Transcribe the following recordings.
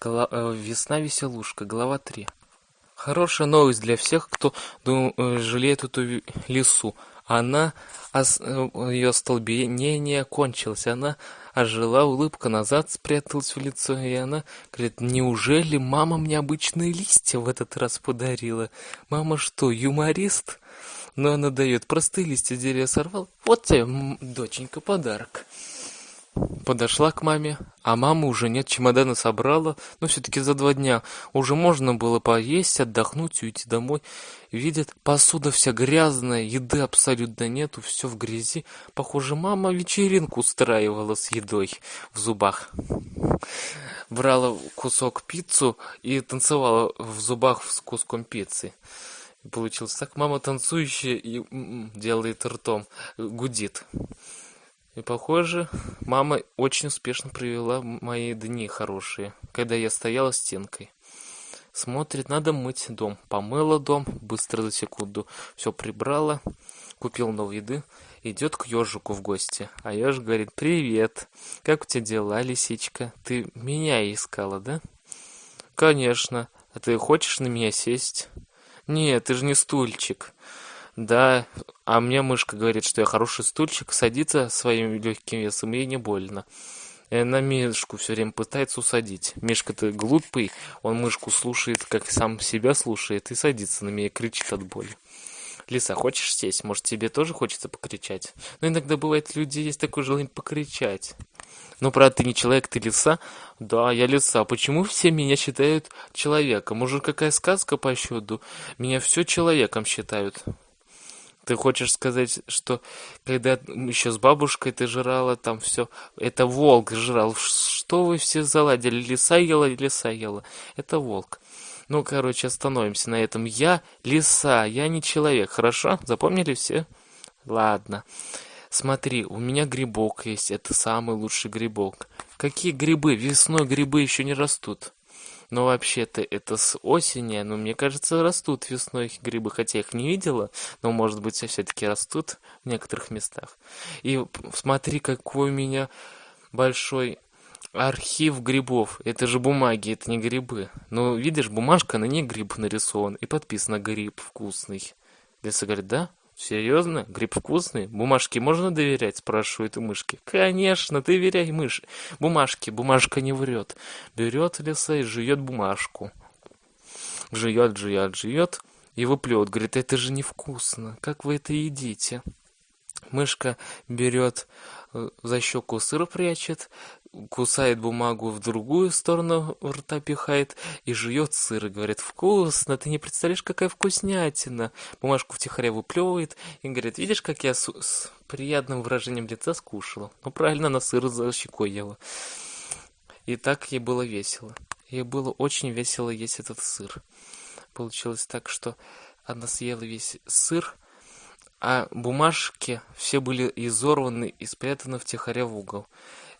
Гла- э, Весна-веселушка, глава 3. Хорошая новость для всех, кто дум- э, жалеет эту лису. Она, ос- э, ее столбенение кончилось, она ожила, улыбка назад спряталась в лицо, и она говорит, неужели мама мне обычные листья в этот раз подарила? Мама что, юморист? Но она дает простые листья деревья сорвал. Вот тебе, доченька, подарок. Подошла к маме, а мамы уже нет, чемоданы собрала, но все-таки за два дня уже можно было поесть, отдохнуть уйти домой. Видит, посуда вся грязная, еды абсолютно нету, все в грязи. Похоже, мама вечеринку устраивала с едой в зубах. Брала кусок пиццу и танцевала в зубах с куском пиццы. Получилось так, мама танцующая и м-м, делает ртом, гудит. И похоже, мама очень успешно провела мои дни хорошие, когда я стояла стенкой. Смотрит, надо мыть дом. Помыла дом, быстро за секунду. Все прибрала, купил новой еды. Идет к ежику в гости. А ежик говорит, привет, как у тебя дела, лисичка? Ты меня искала, да? Конечно. А ты хочешь на меня сесть? Нет, ты же не стульчик. Да, а мне мышка говорит, что я хороший стульчик, садится своим легким весом, ей не больно. Она Мишку все время пытается усадить. Мишка-то глупый, он мышку слушает, как сам себя слушает, и садится на меня кричит от боли. Лиса, хочешь сесть? Может, тебе тоже хочется покричать? Но иногда бывает, люди есть такое желание покричать. Ну, правда, ты не человек, ты лиса. Да, я лиса. Почему все меня считают человеком? Может, какая сказка по счету? Меня все человеком считают. Ты хочешь сказать, что когда еще с бабушкой ты жрала, там все, это волк жрал. Что вы все заладили? Лиса ела, лиса ела. Это волк. Ну, короче, остановимся на этом. Я лиса, я не человек. Хорошо? Запомнили все? Ладно. Смотри, у меня грибок есть. Это самый лучший грибок. Какие грибы? Весной грибы еще не растут. Но вообще-то это с осени, но мне кажется, растут весной грибы, хотя я их не видела, но, может быть, все-таки растут в некоторых местах. И смотри, какой у меня большой архив грибов. Это же бумаги, это не грибы. Но видишь, бумажка, на ней гриб нарисован и подписано «Гриб вкусный». Лиса говорит, да? Серьезно? Гриб вкусный? Бумажке можно доверять? Спрашивает у мышки. Конечно, доверяй мыши. Бумажке, бумажка не врет. Берет лиса и жует бумажку. Жует, жует, жует и выплет. Говорит, это же невкусно. Как вы это едите? Мышка берет за щеку сыр прячет, кусает бумагу в другую сторону рта пихает и жует сыр. И говорит вкусно ты не представляешь какая вкуснятина бумажку втихаря выплевывает и говорит видишь как я с, с приятным выражением лица скушала? Ну правильно она сыр за щекой ела и так ей было весело. Ей было очень весело есть этот сыр. Получилось так что она съела весь сыр а бумажки все были изорваны и спрятаны втихаря в угол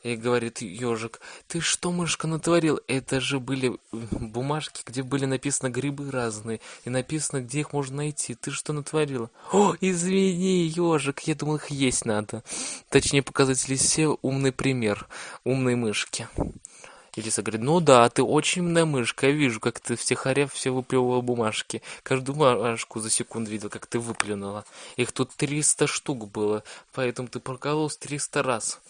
и говорит ежик, ты что, мышка, натворил? Это же были бумажки, где были написаны грибы разные, и написано, где их можно найти. Ты что натворила? О, извини, ежик, я думал, их есть надо. Точнее, показать лисе умный пример умной мышки. Лиса говорит, ну да, ты очень умная мышка, я вижу, как ты втихаря все выплевывала бумажки. Каждую бумажку за секунду видел, как ты выплюнула. Их тут 300 штук было, поэтому ты прокололась 300 раз.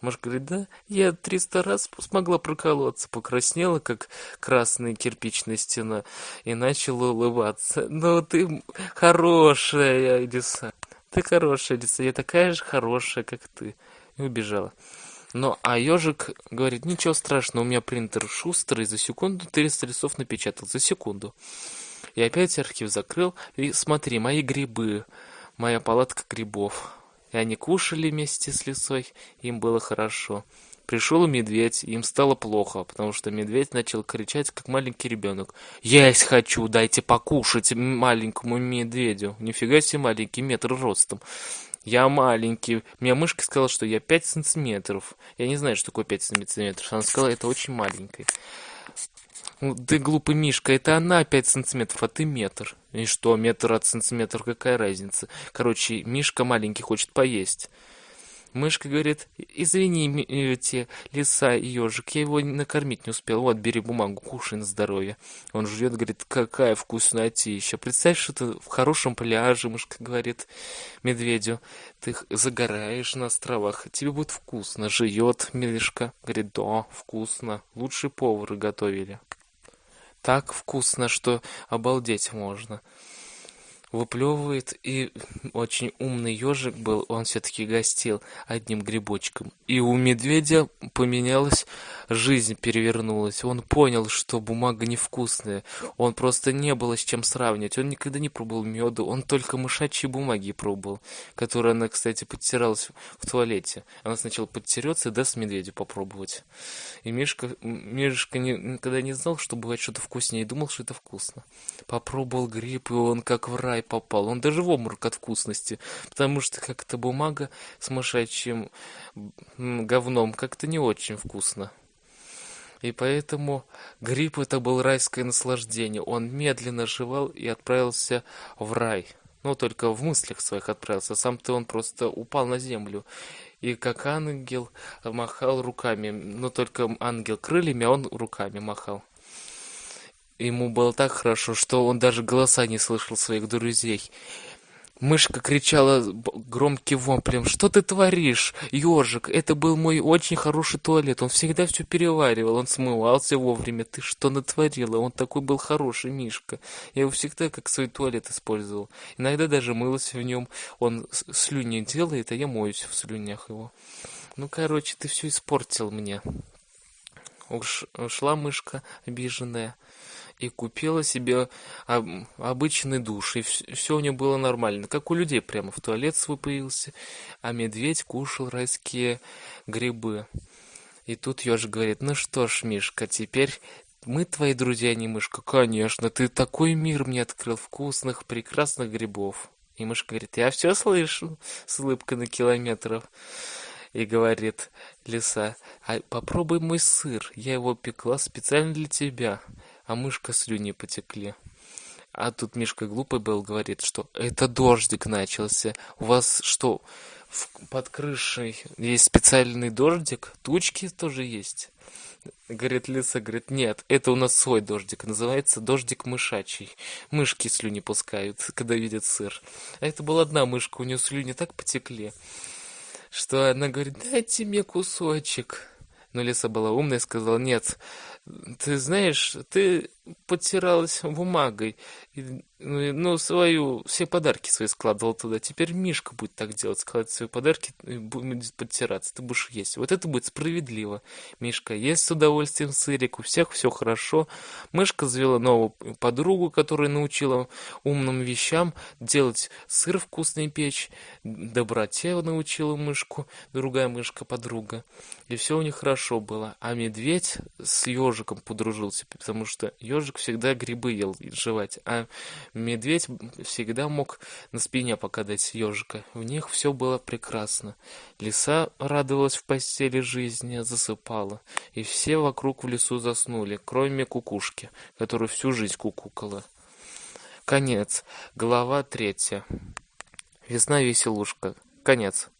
Мышка говорит, да, я 300 раз смогла проколоться, покраснела, как красная кирпичная стена, и начала улыбаться. Ну, ты хорошая, лиса, ты хорошая, лиса, я такая же хорошая, как ты. И убежала. Ну, а ежик говорит, ничего страшного, у меня принтер шустрый, за секунду 300 листов напечатал, за секунду. И опять архив закрыл, и смотри, мои грибы, моя палатка грибов. И они кушали вместе с лисой, им было хорошо. Пришел медведь, им стало плохо, потому что медведь начал кричать, как маленький ребенок. «Есть хочу, дайте покушать маленькому медведю!» Нифига себе маленький, метр ростом. Я маленький. Мне мышка сказала, что я 5 сантиметров. Я не знаю, что такое 5 сантиметров. Она сказала, это очень маленький. Ну, ты глупый Мишка, это она 5 сантиметров, а ты метр. И что, метр от сантиметра, какая разница? Короче, Мишка маленький хочет поесть. Мышка говорит, извини, э, те лиса и ежик, я его накормить не успел. Вот, бери бумагу, кушай на здоровье. Он жует, говорит, какая вкуснотища. Представь, что ты в хорошем пляже, мышка говорит медведю. Ты загораешь на островах, тебе будет вкусно. Жует мишка, говорит, да, вкусно. Лучшие повары готовили. Так вкусно, что обалдеть можно выплевывает, и очень умный ежик был, он все-таки гостил одним грибочком. И у медведя поменялась жизнь, перевернулась. Он понял, что бумага невкусная. Он просто не было с чем сравнивать. Он никогда не пробовал меду, он только мышачьи бумаги пробовал, которые она, кстати, подтиралась в туалете. Она сначала подтерется и даст медведю попробовать. И Мишка, Мишка не, никогда не знал, что бывает что-то вкуснее, и думал, что это вкусно. Попробовал гриб, и он как в рай попал. Он даже в обморок от вкусности, потому что как-то бумага с мышачьим говном как-то не очень вкусно. И поэтому гриб это был райское наслаждение. Он медленно жевал и отправился в рай. Ну, только в мыслях своих отправился. Сам-то он просто упал на землю. И как ангел махал руками. Но только ангел крыльями, а он руками махал. Ему было так хорошо, что он даже голоса не слышал своих друзей. Мышка кричала громким воплем. «Что ты творишь, ежик? Это был мой очень хороший туалет. Он всегда все переваривал. Он смывался вовремя. Ты что натворила? Он такой был хороший, Мишка. Я его всегда как свой туалет использовал. Иногда даже мылась в нем. Он слюни делает, а я моюсь в слюнях его. Ну, короче, ты все испортил мне». Уш, ушла мышка обиженная и купила себе обычный душ, и все у нее было нормально, как у людей, прямо в туалет свой появился, а медведь кушал райские грибы. И тут ежик говорит, ну что ж, Мишка, теперь мы твои друзья, а не мышка. Конечно, ты такой мир мне открыл вкусных, прекрасных грибов. И мышка говорит, я все слышу, с улыбкой на километров. И говорит лиса, а попробуй мой сыр, я его пекла специально для тебя а мышка слюни потекли. А тут Мишка глупый был, говорит, что это дождик начался. У вас что, в, под крышей есть специальный дождик? Тучки тоже есть? Говорит Лиса, говорит, нет, это у нас свой дождик, называется дождик мышачий. Мышки слюни пускают, когда видят сыр. А это была одна мышка, у нее слюни так потекли, что она говорит, дайте мне кусочек. Но Лиса была умная и сказала, нет, ты знаешь, ты подтиралась бумагой, ну, ну, свою, все подарки свои складывал туда. Теперь Мишка будет так делать, складывать свои подарки и будет подтираться. Ты будешь есть. Вот это будет справедливо. Мишка ест с удовольствием сырик, у всех все хорошо. Мышка завела новую подругу, которая научила умным вещам делать сыр вкусный печь. Доброте научила мышку, другая мышка-подруга. И все у них хорошо было. А медведь с ежиком подружился, потому что ежик всегда грибы ел жевать, а медведь всегда мог на спине покадать ежика. В них все было прекрасно. Лиса радовалась в постели жизни, засыпала, и все вокруг в лесу заснули, кроме кукушки, которая всю жизнь кукукала. Конец. Глава третья. Весна веселушка. Конец.